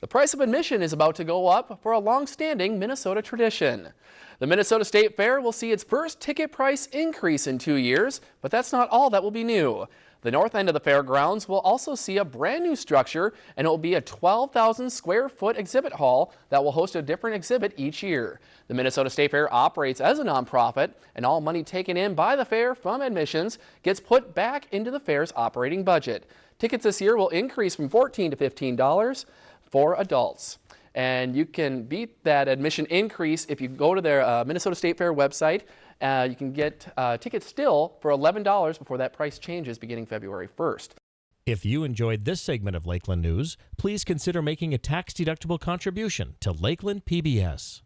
The price of admission is about to go up for a long-standing Minnesota tradition. The Minnesota State Fair will see its first ticket price increase in two years, but that's not all that will be new. The north end of the fairgrounds will also see a brand new structure and it will be a 12,000 square foot exhibit hall that will host a different exhibit each year. The Minnesota State Fair operates as a nonprofit and all money taken in by the fair from admissions gets put back into the fair's operating budget. Tickets this year will increase from 14 to $15 for adults. And you can beat that admission increase if you go to their uh, Minnesota State Fair website. Uh, you can get uh, tickets still for $11 before that price changes beginning February 1st. If you enjoyed this segment of Lakeland News, please consider making a tax-deductible contribution to Lakeland PBS.